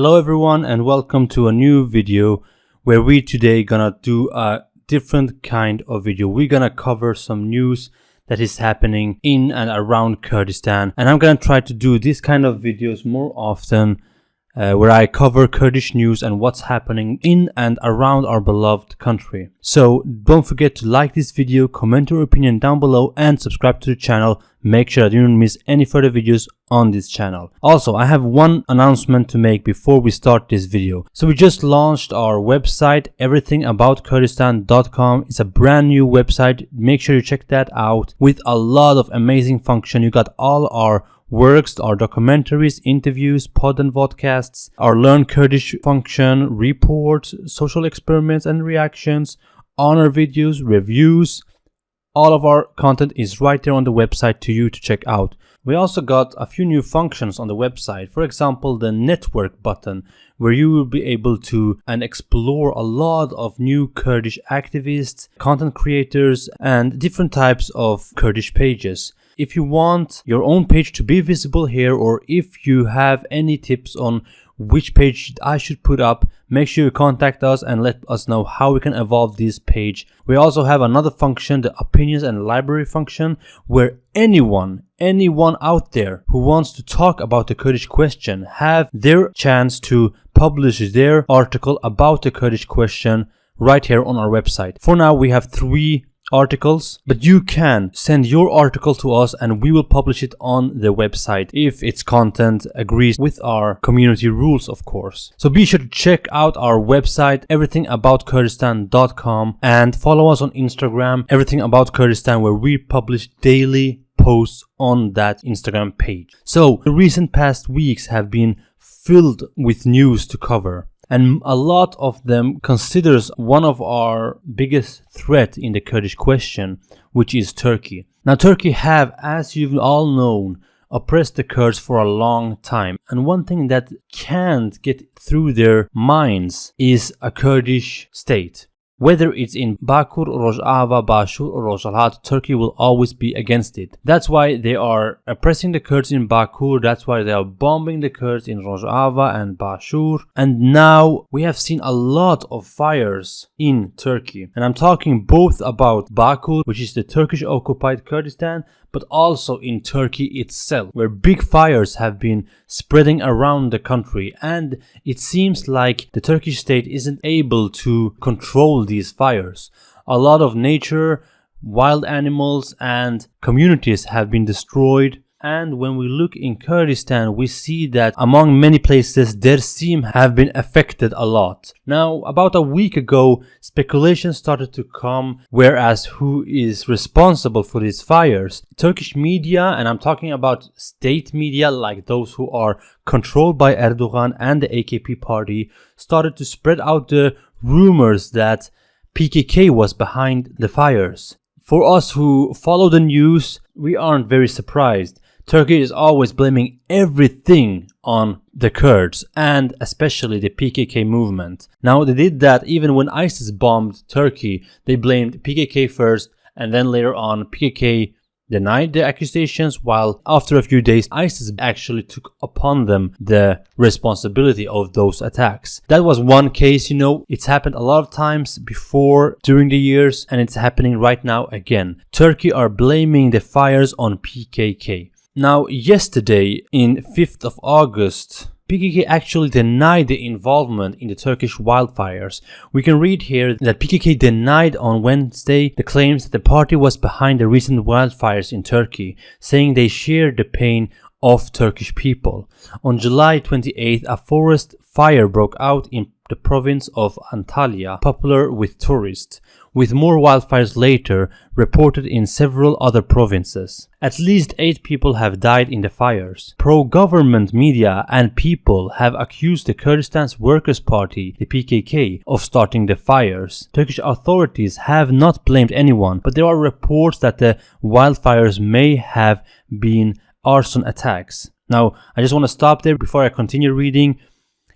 Hello everyone and welcome to a new video where we today gonna do a different kind of video. We're gonna cover some news that is happening in and around Kurdistan and I'm gonna try to do this kind of videos more often uh, where I cover Kurdish news and what's happening in and around our beloved country. So don't forget to like this video, comment your opinion down below and subscribe to the channel. Make sure that you don't miss any further videos on this channel. Also, I have one announcement to make before we start this video. So we just launched our website, everythingaboutKurdistan.com. It's a brand new website. Make sure you check that out with a lot of amazing function. You got all our works, our documentaries, interviews, pod and vodcasts, our Learn Kurdish function, reports, social experiments and reactions, honor videos, reviews. All of our content is right there on the website to you to check out. We also got a few new functions on the website. For example, the network button where you will be able to and explore a lot of new Kurdish activists, content creators and different types of Kurdish pages. If you want your own page to be visible here or if you have any tips on which page I should put up, make sure you contact us and let us know how we can evolve this page. We also have another function, the opinions and library function, where anyone, anyone out there who wants to talk about the Kurdish question have their chance to publish their article about the Kurdish question right here on our website. For now, we have three articles but you can send your article to us and we will publish it on the website if its content agrees with our community rules of course. So be sure to check out our website everythingaboutKurdistan.com and follow us on instagram everything about kurdistan where we publish daily posts on that instagram page. So the recent past weeks have been filled with news to cover and a lot of them considers one of our biggest threat in the Kurdish question, which is Turkey. Now Turkey have, as you've all known, oppressed the Kurds for a long time. And one thing that can't get through their minds is a Kurdish state. Whether it's in Bakur, Rojava, Bashur or Rojhilat, Turkey will always be against it. That's why they are oppressing the Kurds in Bakur, that's why they are bombing the Kurds in Rojava and Bashur. And now we have seen a lot of fires in Turkey. And I'm talking both about Bakur, which is the Turkish occupied Kurdistan, but also in Turkey itself, where big fires have been spreading around the country and it seems like the Turkish state isn't able to control these fires. A lot of nature, wild animals and communities have been destroyed and when we look in Kurdistan, we see that among many places, Dersim have been affected a lot. Now, about a week ago, speculation started to come, whereas who is responsible for these fires? Turkish media, and I'm talking about state media like those who are controlled by Erdogan and the AKP party, started to spread out the rumors that PKK was behind the fires. For us who follow the news, we aren't very surprised. Turkey is always blaming everything on the Kurds and especially the PKK movement. Now they did that even when ISIS bombed Turkey. They blamed PKK first and then later on PKK denied the accusations while after a few days ISIS actually took upon them the responsibility of those attacks. That was one case, you know, it's happened a lot of times before during the years and it's happening right now again. Turkey are blaming the fires on PKK. Now, yesterday, in 5th of August, PKK actually denied the involvement in the Turkish wildfires. We can read here that PKK denied on Wednesday the claims that the party was behind the recent wildfires in Turkey, saying they shared the pain of Turkish people. On July 28, a forest fire broke out in the province of Antalya, popular with tourists, with more wildfires later reported in several other provinces. At least 8 people have died in the fires. Pro-government media and people have accused the Kurdistan's Workers' Party, the PKK, of starting the fires. Turkish authorities have not blamed anyone, but there are reports that the wildfires may have been arson attacks. Now, I just want to stop there before I continue reading.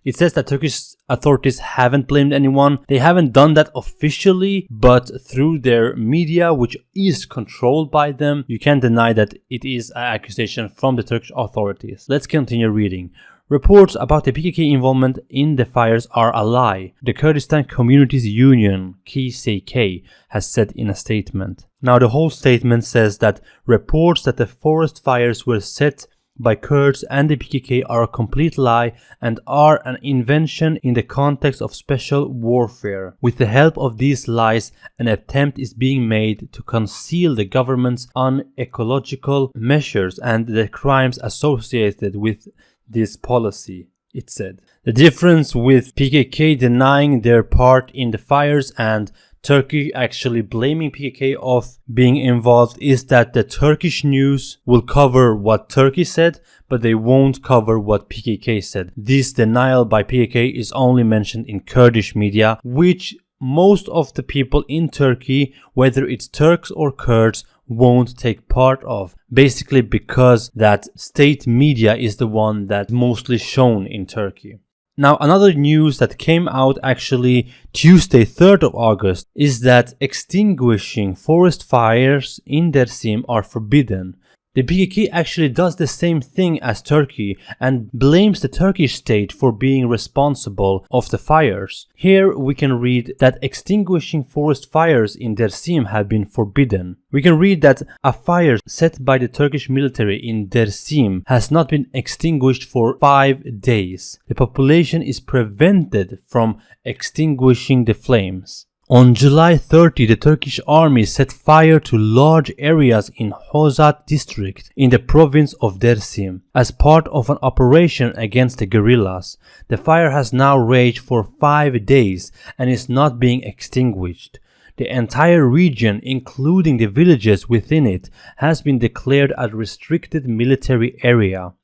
It says that Turkish authorities haven't blamed anyone. They haven't done that officially, but through their media, which is controlled by them, you can't deny that it is an accusation from the Turkish authorities. Let's continue reading. Reports about the PKK involvement in the fires are a lie, the Kurdistan Communities Union, KCK, has said in a statement. Now, the whole statement says that reports that the forest fires were set by Kurds and the PKK are a complete lie and are an invention in the context of special warfare. With the help of these lies, an attempt is being made to conceal the government's unecological measures and the crimes associated with this policy. It said. The difference with PKK denying their part in the fires and Turkey actually blaming PKK of being involved is that the Turkish news will cover what Turkey said, but they won't cover what PKK said. This denial by PKK is only mentioned in Kurdish media, which most of the people in Turkey, whether it's Turks or Kurds, won't take part of basically because that state media is the one that mostly shown in Turkey. Now, another news that came out actually Tuesday, 3rd of August, is that extinguishing forest fires in Dersim are forbidden. The PKK actually does the same thing as Turkey and blames the Turkish state for being responsible of the fires. Here we can read that extinguishing forest fires in Dersim have been forbidden. We can read that a fire set by the Turkish military in Dersim has not been extinguished for 5 days. The population is prevented from extinguishing the flames. On July 30, the Turkish army set fire to large areas in Hozat district in the province of Dersim as part of an operation against the guerrillas. The fire has now raged for five days and is not being extinguished. The entire region, including the villages within it, has been declared a restricted military area.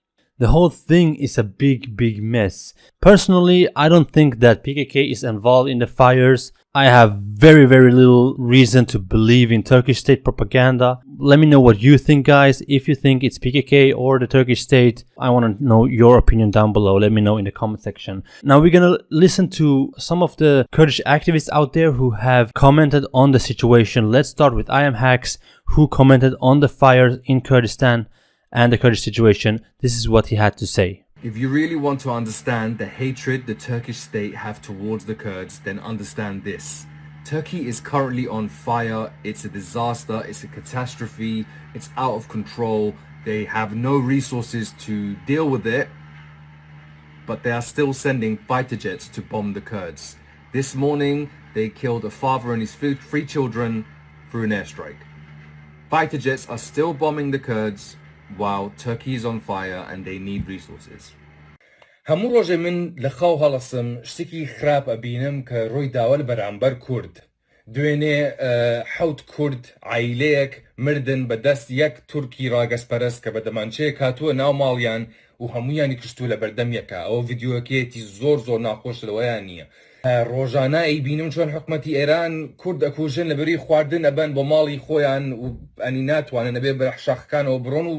The whole thing is a big, big mess. Personally, I don't think that PKK is involved in the fires. I have very, very little reason to believe in Turkish state propaganda. Let me know what you think, guys. If you think it's PKK or the Turkish state, I want to know your opinion down below. Let me know in the comment section. Now, we're going to listen to some of the Kurdish activists out there who have commented on the situation. Let's start with I am Hacks, who commented on the fires in Kurdistan and the Kurdish situation. This is what he had to say. If you really want to understand the hatred the Turkish state have towards the Kurds, then understand this. Turkey is currently on fire. It's a disaster. It's a catastrophe. It's out of control. They have no resources to deal with it. But they are still sending fighter jets to bomb the Kurds. This morning, they killed a father and his three children through an airstrike. Fighter jets are still bombing the Kurds while Turkey is on fire and they need resources. هەموو ڕۆژێ من لە خاو هەڵسم شتێکی خراپ ئەبینم کە ڕۆی داوە بەرامبەر کورد. دوێنێ حوت کورد عیلەیەک مردن بە دەست یەک تورکی ڕاگەسپەرست کە بە دەمانچەیە کاتووە ناو ماڵیان و هەمویانی کشتو لە بەردەمیەکە ئەو ڤیددیوەکێتی زۆر زۆر ناخۆش لەوەیان نییە. ڕۆژانە ئەی بینم چۆن حکوومەتتی ئێران کورد ئەکوژن لە بەری خواردن ئەبەن بۆ ماڵی خۆیان و ئەنی ناتوانن نەبێ بە شاخەکانەوە بڕۆن و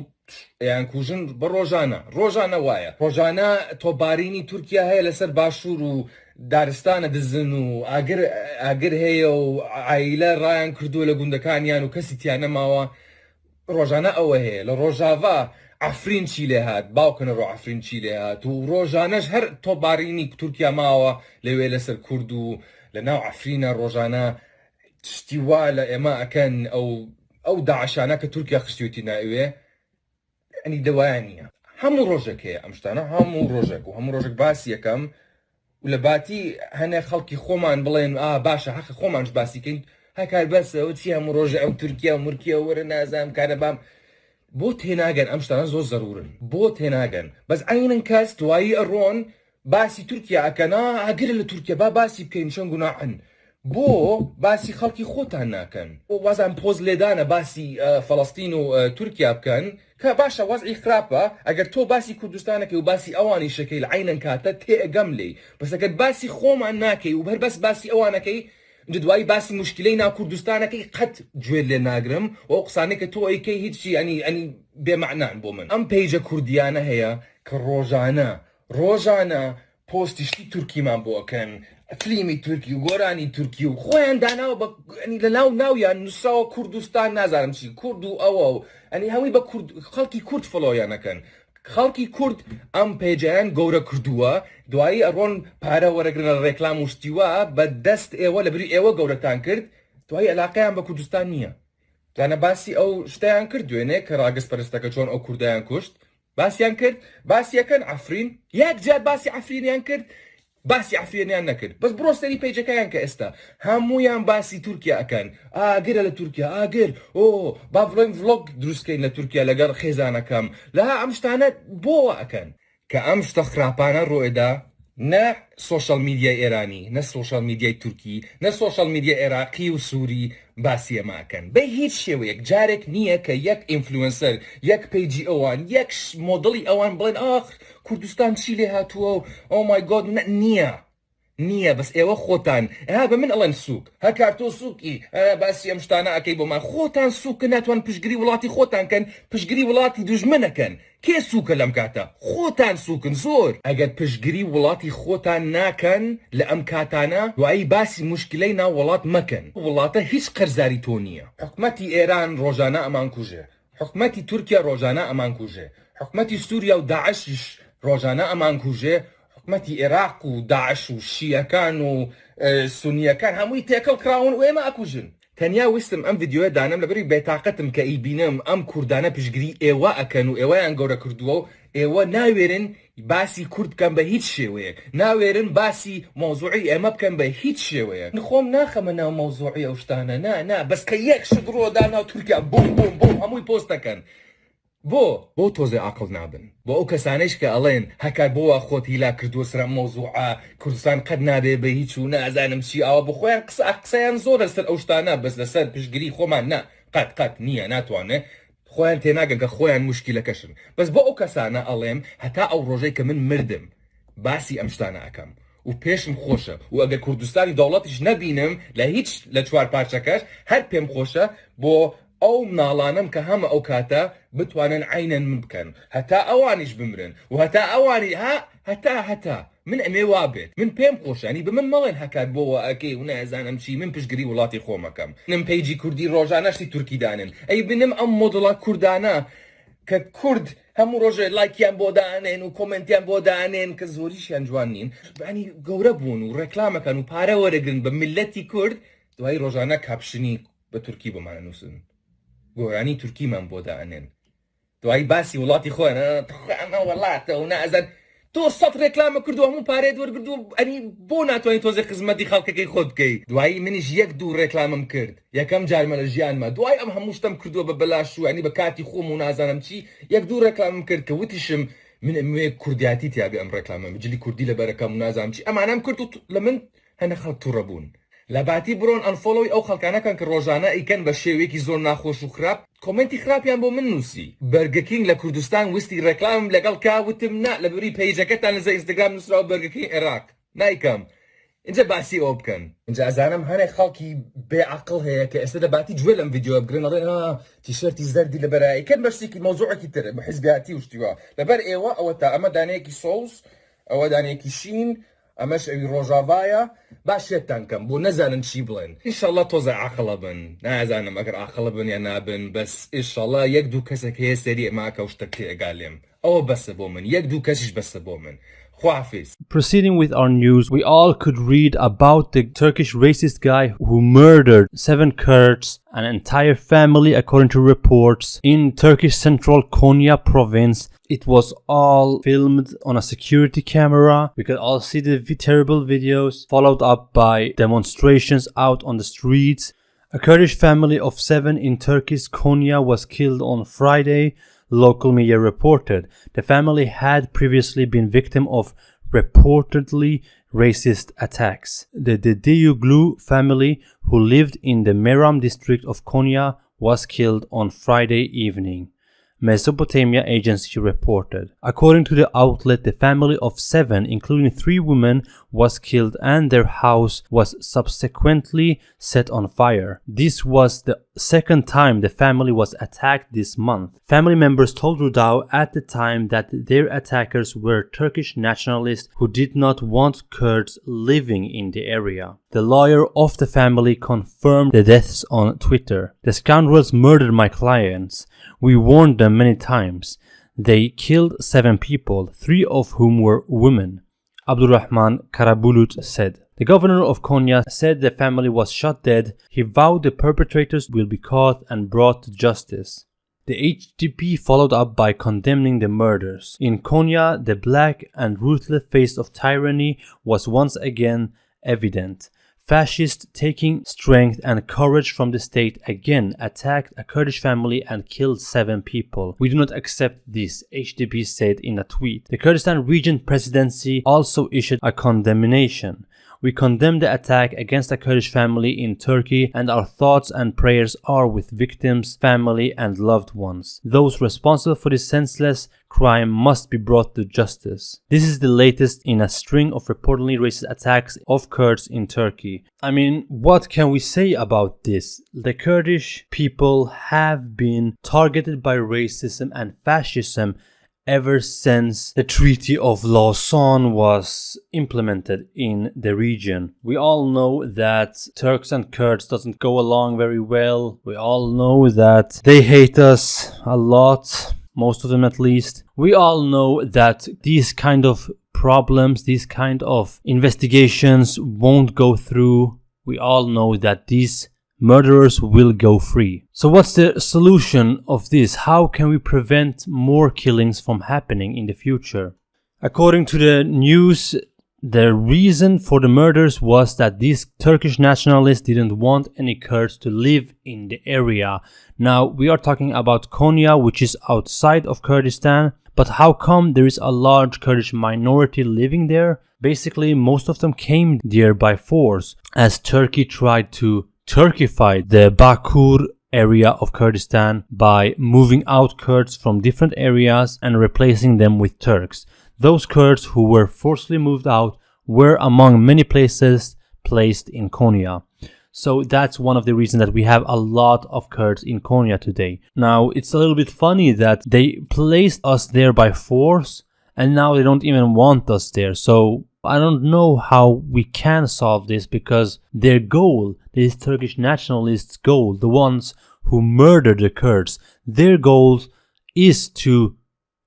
یان کوژن بە ڕۆژانە. ڕۆژانە وایە. ڕۆژانە تۆبارینی تورکیا هەیە لەسەر باشوور و دارستانە دزن و ئاگر هەیە و ئایلە ڕایان کردووە لە گوندەکانیان و کەسی تیان نەماوە ڕۆژانە ئەوە هەیە. لە ڕۆژاوا ئافرین چی لێ هاات باوکەنە ڕۆ ئافرین چی لێ هاات و ڕۆژانەش هەر تۆبارینی تورکیا ماوە لەوێ لەسەر کورد و لە ناو ئافرینە ڕۆژانە شتی وا لە ئێمە ئەکەن ئەو ئەو داعشانە کە تورکیا خستیوتی ناوێ ئەنی دەوایان نییە هەموو ڕۆژێک هەیە ئەم شتانە هەموو ڕۆژێک و هەموو ڕۆژێک باسی یەکەم. و لە باتی هەنێ خەڵکی خۆمان بڵێن ئا باشە حەق خۆمانش باسیکەین هەکار بەسەوە چی هەموو ڕۆژە ئەو تورکیا و مرکیە وەرە نازام کارە بام. بۆ تێناگەن ئەم شتانە زۆر زەرورن. بۆ تێناگەن. بەس ئاینن کەس دوایی ئەڕۆن باسی تورکیا ئەکەنا ئاگر لە تورکیا با باسی بکەین چەند گوناحن؟ بۆ باسی خەڵکی خۆتان ناکەن. بۆ وازان پۆز لێدانە باسی فەڵستین و تورکیا بکەن کە باشە وەزعی خراپە ئەگەر تۆ باسی کوردستانەکەی و باسی ئەوانی شەکەی لە عینەن کاتە تێئگەم لێ بەسەکەت باسی خۆمان ناکەی و هەر بەس باسی ئەوانەکەی دوایی باسی مشکلەی ناو کوردستانەکەی قەت گوێر لێ ناگرم و قسانێک کە تۆ ئەیکەی هیچی ئەنی ئەنی بێمەعنان بۆ من. ئەم پیجە کوردیانە هەیە کە ڕۆژانە ڕۆژانە پۆستیشتی تورکیمان بۆکەن فلیمی تورکی و گۆرانی تورکی و خۆیان داناوە لە ناو ناویان نووسراوە کوردستان نازانم چی کورد و ئەوە و ئەنی هەمووی بە خەڵکی کورد فلۆیانەکەن. خەڵکی کورد ئەم پێجیان گەورە کردووە. دوایی ئەڕۆن پارە وەرەگرنە ڕێکلام وشتیوە بە دەست ئێوە لە بری ئێوە گەورەتان کرد. دوایی علاقیان بە کوردستان نییە. جانە باسی ئەو شتیان کرد دوێنێ کە ڕاگەست پەرستەکە چۆن ئەو کوردایان کوشت. باسییان کرد باسیەکەن ئەفرین یەک جات باسی ئەفرینیان کرد. باسی ئەفرێنیان نەکرد. بەس بڕۆستەری پیجەکەیان کە ئێستا هەمویان باسی تورکیا ئەەکەن ئاگرە لە تورکیا ئاگر. ئۆ با بڵێن ڤلۆگ دروستکەین لە تورکیا لەگەڵ خێزانەکەم. لە ئەم شتانە بۆ ئەەکەن کە ئەم شتە خراپانە ڕۆێدا نە سوۆشال میدیای ئێرانی نە سوۆشال میدیای تورکی نە سوۆشال میدیا عێراقی و سووری. باسی ئەماکەن بە هیچ شێوەیەک جارێک نییە کە یەک ئینفلوئنسەر یەک پیجی ئەوان یەک مۆدڵی ئەوان بڵێن ئاخ کوردستان چی لێ هاتووە و ئەو مای گۆد نییە. نییە بەس ئێوە خۆتان. ها بە من ئەڵەن سوک هە کارتۆ سووکی. باسی ئەم شتانە ئەەکەی بۆمان خۆتان سوکە ناتوان پشگیری وڵاتی خۆتان کەن پشگیری وڵاتی دوژمنەکەن. کێ سوکە لەم کاتە؟ خۆتان سوکن زۆر. ئەگەر پشگیری وڵاتی خۆتان ناکەن لە ئەم کاتانە دوایی باسی مشکلەی ناو وڵات مەکەن. وڵاتە هیچ قەرزاری تۆ نییە. حکومەتی ئێران ڕۆژانە ئەمان کوژێ. حکومەتی تورکیا ڕۆژانە ئەمان کوژێ. حکومەتی سووریا و داعشش ڕۆژانە ئەمان کوژێ. حکومەتی عێراق و داعش و شیەکان و سونیەکان هەمووی تێکەڵ کراون و ئێمە ئەکوژن. تەنیا وستم ئەم یددیوە دانم لەبری بێتاقەتم کە ئیبینم ئەم کوردانە پشگیری ئێوە ئەکەن و ئێوەیان گەورە کردووە و ئێوە ناوێرن باسی کورد بکەم بە هیچ شێوەیە ناوێرن باسی مۆزوعی ئێمە بکەم بە هیچ شێوەیە خۆم ناخەمە ناو مۆزوعی ئەو شتانە نا نا بەس کە یەک شت ڕۆدا ناو تورکیا بۆم بۆم بۆم هەمووی پۆستەکەن. بۆ بۆ تۆزێ عقل نابن. بۆ ئەو کەسانش کە ئەڵێن هەکار بۆە خۆت هیلا کردووە سرە مۆزوعە کوردستان قەت نابێ بە هیچ و نازانم چی ئەوە بخۆیان قسە قسەیان زۆر لەسەر ئەو شتانە بەس لەسەر پشگیری خۆمان نا. قەت قەت نییە ناتوانێت خۆیان تێناگەن کە خۆیان مشکلەکەشن. بەس بۆ ئەو کەسانە ئەڵێم هەتا ئەو ڕۆژەی کە من مردم باسی ئەم شتانە ئەەکەم. و پێشم خۆشە. و ئەگەر کوردستانی دەوڵەتیش نەبینم لە هیچ لە چوار پارچەکەش هەر پێم خۆشە بۆ ئەو ناڵانم کە هەمە ئەو کاتە بتوانن عینەن من بکەن. هەتا ئەوانیش بمرن و هەتا ئەوانی ها هەتا هەتا. من ئەمێ وابێت من پێم خۆشانی بە من مەڵێن هەکات بۆەوە ئەکەی و نازانم چی من پشگیری وڵاتی خۆمەکەم. نم پیجی کوردی ڕۆژانەشتی تورکیدانن ئەی بنم ئەم مۆدڵات کوردانە کە کورد هەموو ڕۆژێ لایکیان بۆ دانێن و کۆمنتیان بۆ دانێن کە زۆریشیان جوان نین. بانی گەورە بوون و ڕێکلامەکەن و پارە وەرەگرن بە ملەتی کورد دوای ڕۆژانە کاپشنی بە تورکی بمانە نووسن. گۆرانی تورکیمان بۆ دانێن دوایی باسی وڵاتی خۆیانە وڵاتە و نازان تۆ سەد ڕێکلامە کردو هەموو پارێت وەرگردو ئەنی بۆ ناتوانانی تۆزە خزمەتی خەڵکەکەی خۆت بکەیت. دوایی منیش یەک دوو ڕێکلامم کرد. یەکەم جارمە لە ژیانمە. دوای ئەم هەموو شتم کردووە بە بەلاش و ئەنی بە کاتی خۆم و نازانم چی. یەک دوو ڕێکلامم کرد کە وتیشم من ئەمێ کوردیاتی تیاگە ئەم ڕێکلامە. مجلی کوردی لە بەرەکەم و نازانم چی. ئەمانم کرد و لە من هەنە خەڵک تووڕەبوون لە باتی بڕۆن ئەنفۆلۆی ئەو خەڵکانەکان کە ڕۆژانە ئیکەن بە شێوێکی زۆر ناخۆش و خراپ کۆمنتی خراپیان بۆ من نووسی بەرگەکینگ لە کوردستان وستی ڕێکلام لەگەڵ کاوتم نا. لە بری پیجەکەتان لەزە ئینستاگرام نووسراوە بەرگەکەی عێراق نایکەم اینجا باسی ئەو بکەن. اینجا ئازانم هەنێک خەڵکی بێعقل هەیە کە ئێستا دەباتی گوێ لەم یددیو بگرن ئەڵێن تیشرتی زەردی لە بەرایکەن بەشتێکی مۆزوعێکی تر بە حزبیاتی وشتیوە. لەبەر ئێوە ئەوە تا ئەمە دانەیەکی سۆوس ئەوە دانێکی شین. ئەمەش ئەوی ڕۆژاوایە باشێتان کەم بۆ نەزانن چی بڵێن ئیشەڵە تۆزە عقلە بن نازانم ئەگەر عقلە بن یا نابن بەس ئیشەڵە یەک دوو کەسێک هەیە سەری ئەماکە شتە تێگالێم ئەوە بەسە بۆ من یەک دوو کەسیش بەسە بۆ من Proceeding with our news, we all could read about the Turkish racist guy who murdered seven Kurds, an entire family, according to reports, in Turkish central Konya province it was all filmed on a security camera. We could all see the terrible videos, followed up by demonstrations out on the streets. A Kurdish family of seven in Turkey's Konya was killed on Friday, local media reported. The family had previously been victim of reportedly racist attacks. The Dedeoglu family, who lived in the Meram district of Konya, was killed on Friday evening. Mesopotamia Agency reported. According to the outlet, the family of seven, including three women, was killed and their house was subsequently set on fire. This was the second time the family was attacked this month. Family members told Rudaw at the time that their attackers were Turkish nationalists who did not want Kurds living in the area. The lawyer of the family confirmed the deaths on Twitter. The scoundrels murdered my clients. We warned them many times. they killed seven people, three of whom were women. Abdurrahman Karabulut said. The governor of Konya said the family was shot dead. He vowed the perpetrators will be caught and brought to justice. The HDP followed up by condemning the murders. In Konya, the black and ruthless face of tyranny was once again evident. Fascists taking strength and courage from the state again attacked a Kurdish family and killed seven people. We do not accept this, HDP said in a tweet. The Kurdistan Region Presidency also issued a condemnation. We condemn the attack against a Kurdish family in Turkey and our thoughts and prayers are with victims, family and loved ones. Those responsible for this senseless crime must be brought to justice. This is the latest in a string of reportedly racist attacks of Kurds in Turkey. I mean, what can we say about this? The Kurdish people have been targeted by racism and fascism ever since the Treaty of Lausanne was implemented in the region. We all know that Turks and Kurds doesn't go along very well. We all know that they hate us a lot, most of them at least. We all know that these kind of problems, these kind of investigations won't go through. We all know that these murderers will go free. So what's the solution of this? How can we prevent more killings from happening in the future? According to the news, the reason for the murders was that these Turkish nationalists didn't want any Kurds to live in the area. Now, we are talking about Konya, which is outside of Kurdistan. But how come there is a large Kurdish minority living there? Basically, most of them came there by force, as Turkey tried to Turkified the Bakur area of Kurdistan by moving out Kurds from different areas and replacing them with Turks. Those Kurds who were forcibly moved out were among many places placed in Konya. So that's one of the reasons that we have a lot of Kurds in Konya today. Now, it's a little bit funny that they placed us there by force and now they don't even want us there. So I don't know how we can solve this because their goal, these Turkish nationalists' goal, the ones who murdered the Kurds, their goal is to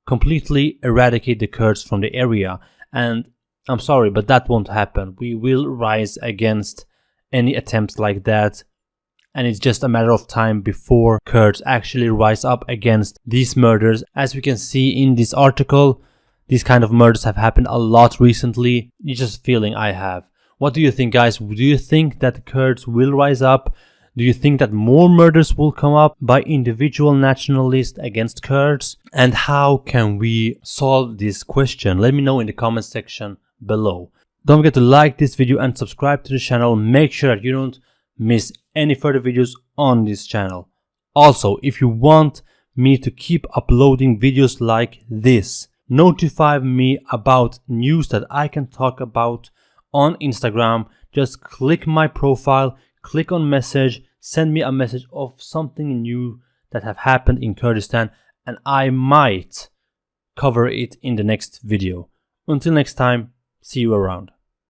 completely eradicate the Kurds from the area. And I'm sorry, but that won't happen. We will rise against any attempts like that. And it's just a matter of time before Kurds actually rise up against these murders. As we can see in this article, these kind of murders have happened a lot recently. It's just feeling I have. What do you think, guys? Do you think that the Kurds will rise up? Do you think that more murders will come up by individual nationalists against Kurds? And how can we solve this question? Let me know in the comment section below. Don't forget to like this video and subscribe to the channel. Make sure that you don't miss any further videos on this channel. Also, if you want me to keep uploading videos like this, notify me about news that I can talk about on Instagram. Just click my profile, click on message, send me a message of something new that have happened in Kurdistan and I might cover it in the next video. Until next time, see you around.